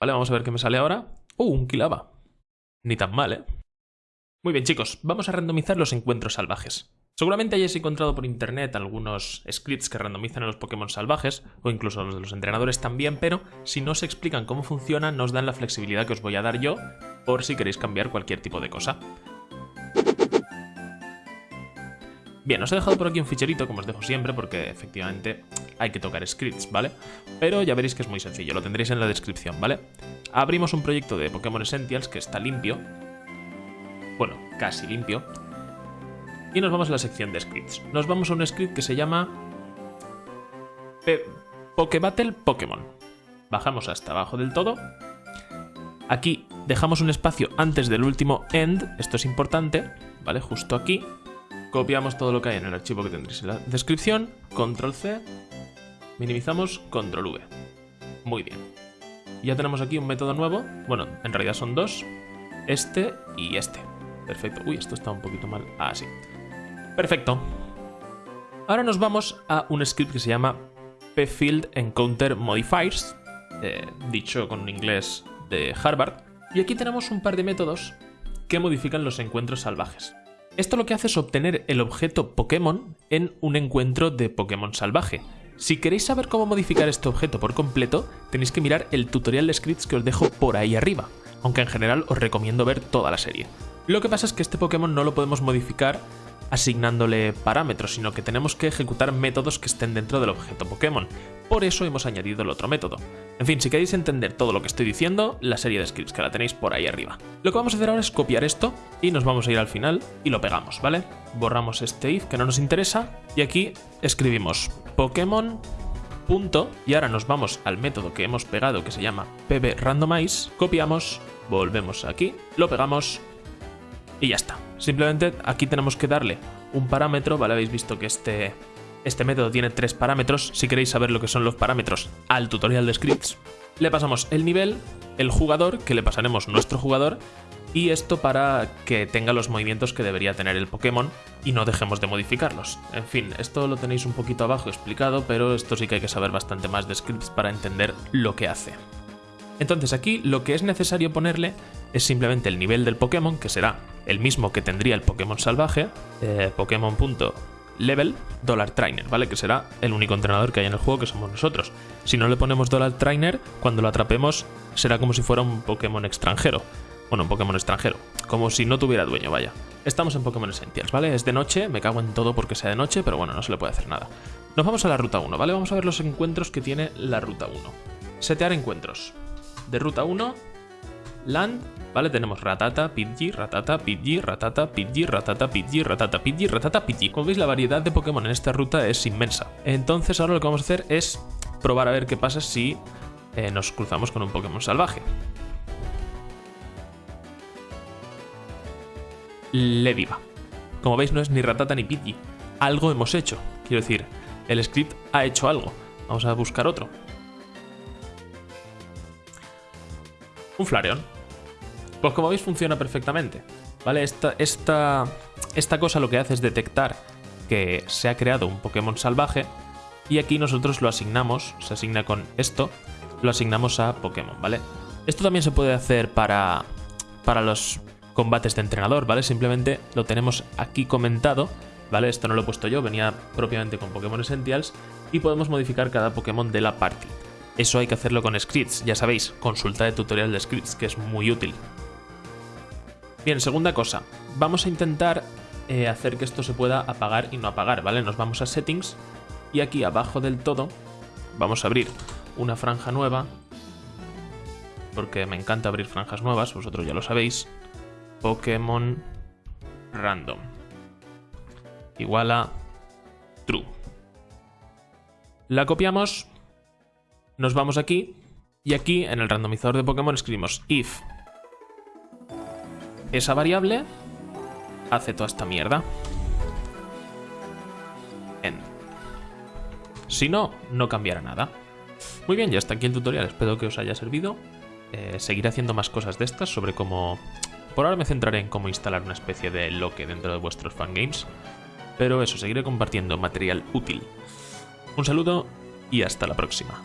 Vale, vamos a ver qué me sale ahora. ¡Uh, un Kilaba! Ni tan mal, ¿eh? Muy bien, chicos, vamos a randomizar los encuentros salvajes. Seguramente hayáis encontrado por internet algunos scripts que randomizan a los Pokémon salvajes, o incluso los de los entrenadores también, pero si no os explican cómo funciona, nos dan la flexibilidad que os voy a dar yo, por si queréis cambiar cualquier tipo de cosa. Bien, os he dejado por aquí un ficherito, como os dejo siempre, porque efectivamente hay que tocar scripts, ¿vale? Pero ya veréis que es muy sencillo, lo tendréis en la descripción, ¿vale? Abrimos un proyecto de Pokémon Essentials que está limpio, bueno, casi limpio, y nos vamos a la sección de scripts. Nos vamos a un script que se llama Pokebattle Pokémon. Bajamos hasta abajo del todo. Aquí dejamos un espacio antes del último end, esto es importante, ¿vale? Justo aquí. Copiamos todo lo que hay en el archivo que tendréis en la descripción, control C, minimizamos, control V. Muy bien. Ya tenemos aquí un método nuevo, bueno, en realidad son dos, este y este. Perfecto. Uy, esto está un poquito mal. Ah, sí. Perfecto. Ahora nos vamos a un script que se llama pfield encounter modifiers, eh, dicho con inglés de Harvard. Y aquí tenemos un par de métodos que modifican los encuentros salvajes. Esto lo que hace es obtener el objeto Pokémon en un encuentro de Pokémon salvaje. Si queréis saber cómo modificar este objeto por completo, tenéis que mirar el tutorial de scripts que os dejo por ahí arriba, aunque en general os recomiendo ver toda la serie. Lo que pasa es que este Pokémon no lo podemos modificar asignándole parámetros, sino que tenemos que ejecutar métodos que estén dentro del objeto Pokémon. Por eso hemos añadido el otro método. En fin, si queréis entender todo lo que estoy diciendo, la serie de scripts que la tenéis por ahí arriba. Lo que vamos a hacer ahora es copiar esto y nos vamos a ir al final y lo pegamos, ¿vale? Borramos este if que no nos interesa y aquí escribimos Pokémon punto y ahora nos vamos al método que hemos pegado que se llama pbrandomize, copiamos, volvemos aquí, lo pegamos y ya está. Simplemente aquí tenemos que darle un parámetro, ¿vale? Habéis visto que este, este método tiene tres parámetros. Si queréis saber lo que son los parámetros al tutorial de scripts, le pasamos el nivel, el jugador, que le pasaremos nuestro jugador, y esto para que tenga los movimientos que debería tener el Pokémon y no dejemos de modificarlos. En fin, esto lo tenéis un poquito abajo explicado, pero esto sí que hay que saber bastante más de scripts para entender lo que hace. Entonces aquí lo que es necesario ponerle es simplemente el nivel del Pokémon, que será el mismo que tendría el Pokémon salvaje, eh, Pokémon.level Dollar Trainer, ¿vale? Que será el único entrenador que hay en el juego que somos nosotros. Si no le ponemos Dollar Trainer, cuando lo atrapemos será como si fuera un Pokémon extranjero. Bueno, un Pokémon extranjero. Como si no tuviera dueño, vaya. Estamos en Pokémon Essentials, ¿vale? Es de noche, me cago en todo porque sea de noche, pero bueno, no se le puede hacer nada. Nos vamos a la ruta 1, ¿vale? Vamos a ver los encuentros que tiene la ruta 1. Setear encuentros. De ruta 1, Land, ¿vale? Tenemos Ratata, Pidgey, Ratata, Pidgey, Ratata, Pidgey, Ratata, Pidgey, Ratata, Pidgey, Ratata, Pidgey. Como veis, la variedad de Pokémon en esta ruta es inmensa. Entonces ahora lo que vamos a hacer es probar a ver qué pasa si eh, nos cruzamos con un Pokémon salvaje. Lediva. Como veis, no es ni Ratata ni Pidgey. Algo hemos hecho. Quiero decir, el script ha hecho algo. Vamos a buscar otro. Un Flareon. Pues como veis funciona perfectamente. ¿Vale? Esta, esta, esta cosa lo que hace es detectar que se ha creado un Pokémon salvaje y aquí nosotros lo asignamos, se asigna con esto, lo asignamos a Pokémon, ¿vale? Esto también se puede hacer para, para los combates de entrenador, ¿vale? Simplemente lo tenemos aquí comentado, ¿vale? Esto no lo he puesto yo, venía propiamente con Pokémon Essentials y podemos modificar cada Pokémon de la party. Eso hay que hacerlo con scripts, ya sabéis, consulta el tutorial de scripts, que es muy útil. Bien, segunda cosa, vamos a intentar eh, hacer que esto se pueda apagar y no apagar, ¿vale? Nos vamos a settings y aquí abajo del todo vamos a abrir una franja nueva, porque me encanta abrir franjas nuevas, vosotros ya lo sabéis. Pokémon Random. Igual a True. La copiamos nos vamos aquí y aquí en el randomizador de Pokémon escribimos if esa variable hace toda esta mierda. En. Si no, no cambiará nada. Muy bien, ya está aquí el tutorial, espero que os haya servido. Eh, seguiré haciendo más cosas de estas sobre cómo... Por ahora me centraré en cómo instalar una especie de loque dentro de vuestros fangames. Pero eso, seguiré compartiendo material útil. Un saludo y hasta la próxima.